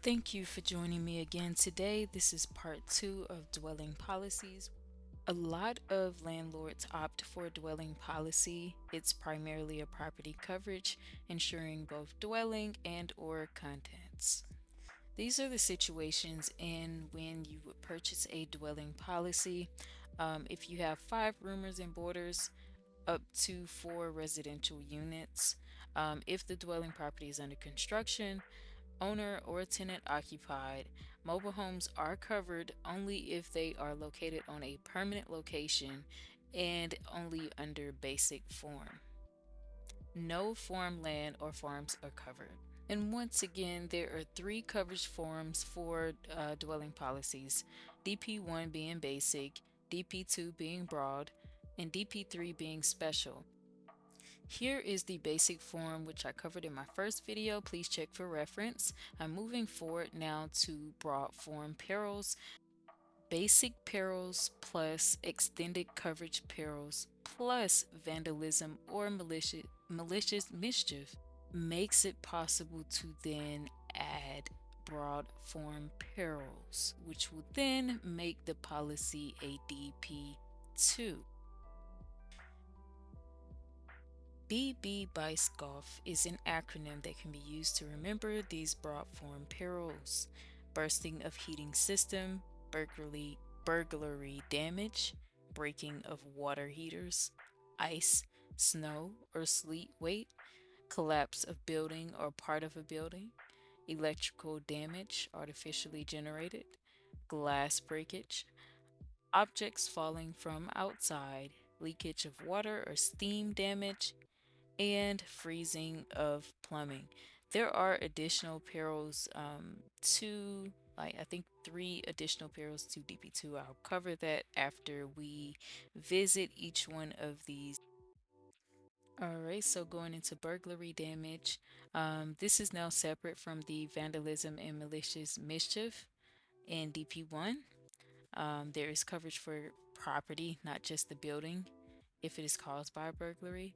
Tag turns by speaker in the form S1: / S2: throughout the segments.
S1: Thank you for joining me again today. This is part two of dwelling policies. A lot of landlords opt for a dwelling policy. It's primarily a property coverage, ensuring both dwelling and or contents. These are the situations in when you would purchase a dwelling policy. Um, if you have five roomers and boarders, up to four residential units. Um, if the dwelling property is under construction, owner or tenant occupied, mobile homes are covered only if they are located on a permanent location and only under basic form. No farmland or farms are covered. And once again, there are three coverage forms for uh, dwelling policies DP1 being basic, DP2 being broad, and DP3 being special. Here is the basic form which I covered in my first video. Please check for reference. I'm moving forward now to broad form perils. Basic perils plus extended coverage perils plus vandalism or malicious, malicious mischief makes it possible to then add broad form perils, which will then make the policy a DP2. BB BICE-GOLF is an acronym that can be used to remember these broad form perils. Bursting of heating system, burglary, burglary damage, breaking of water heaters, ice, snow, or sleet weight, collapse of building or part of a building, electrical damage artificially generated, glass breakage, objects falling from outside, leakage of water or steam damage, and freezing of plumbing. There are additional perils um, to, like, I think three additional perils to DP2. I'll cover that after we visit each one of these. Alright, so going into burglary damage, um, this is now separate from the vandalism and malicious mischief in DP1. Um, there is coverage for property, not just the building, if it is caused by a burglary.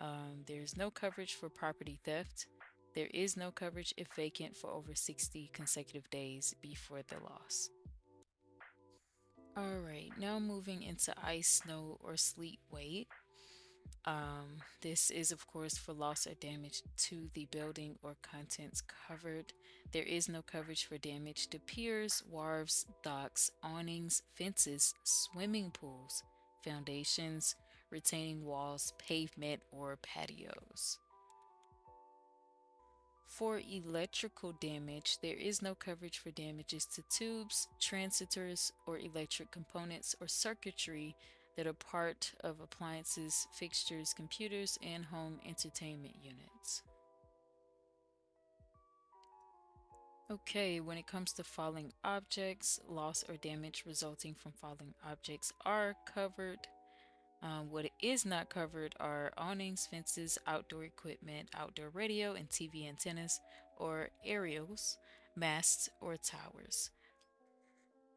S1: Um, there's no coverage for property theft. There is no coverage if vacant for over 60 consecutive days before the loss. Alright, now moving into ice, snow, or sleet weight. Um, this is, of course, for loss or damage to the building or contents covered. There is no coverage for damage to piers, wharves, docks, awnings, fences, swimming pools, foundations, retaining walls, pavement, or patios. For electrical damage, there is no coverage for damages to tubes, transistors, or electric components or circuitry that are part of appliances, fixtures, computers, and home entertainment units. Okay, when it comes to falling objects, loss or damage resulting from falling objects are covered. Um, what is not covered are awnings, fences, outdoor equipment, outdoor radio and TV antennas, or aerials, masts, or towers.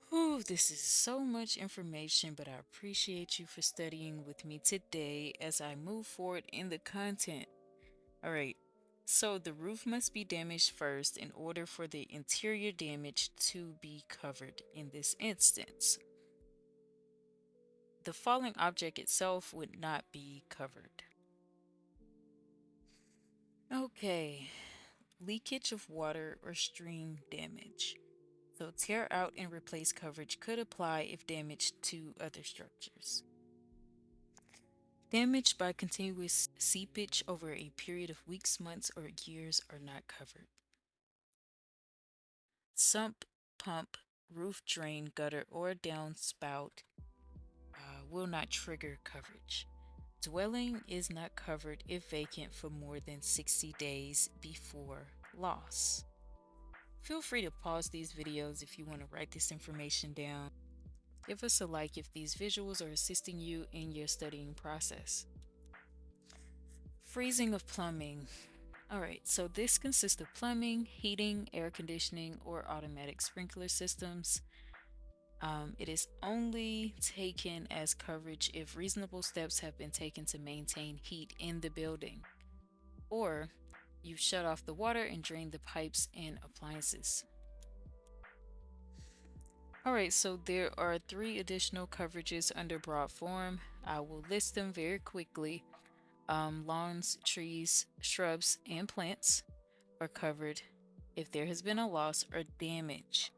S1: Whew, this is so much information, but I appreciate you for studying with me today as I move forward in the content. Alright, so the roof must be damaged first in order for the interior damage to be covered in this instance the falling object itself would not be covered. Okay, leakage of water or steam damage. So tear out and replace coverage could apply if damaged to other structures. Damage by continuous seepage over a period of weeks, months, or years are not covered. Sump, pump, roof drain, gutter, or downspout will not trigger coverage. Dwelling is not covered if vacant for more than 60 days before loss. Feel free to pause these videos if you want to write this information down. Give us a like if these visuals are assisting you in your studying process. Freezing of plumbing. Alright, so this consists of plumbing, heating, air conditioning, or automatic sprinkler systems. Um, it is only taken as coverage if reasonable steps have been taken to maintain heat in the building, or you've shut off the water and drained the pipes and appliances. All right, so there are three additional coverages under broad form. I will list them very quickly. Um, lawns, trees, shrubs, and plants are covered if there has been a loss or damage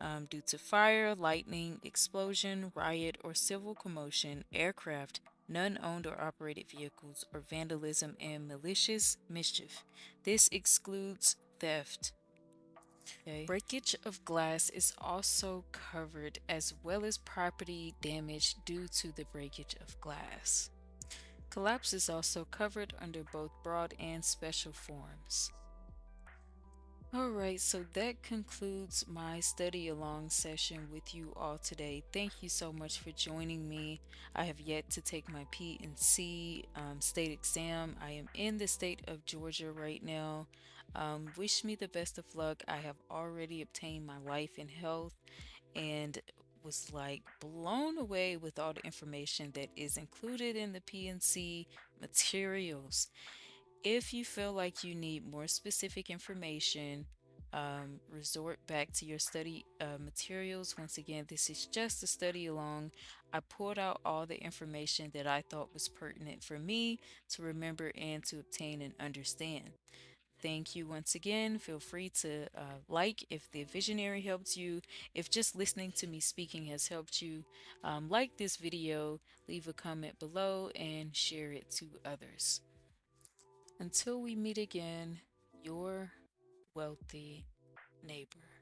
S1: um, due to fire, lightning, explosion, riot, or civil commotion, aircraft, none owned or operated vehicles, or vandalism and malicious mischief. This excludes theft. Okay. Breakage of glass is also covered as well as property damage due to the breakage of glass. Collapse is also covered under both broad and special forms. Alright, so that concludes my study along session with you all today. Thank you so much for joining me. I have yet to take my P&C um, state exam. I am in the state of Georgia right now. Um, wish me the best of luck. I have already obtained my life and health and was like blown away with all the information that is included in the P&C materials. If you feel like you need more specific information, um, resort back to your study uh, materials. Once again, this is just a study along. I pulled out all the information that I thought was pertinent for me to remember and to obtain and understand. Thank you once again. Feel free to uh, like if the visionary helped you. If just listening to me speaking has helped you, um, like this video, leave a comment below, and share it to others. Until we meet again, your wealthy neighbor.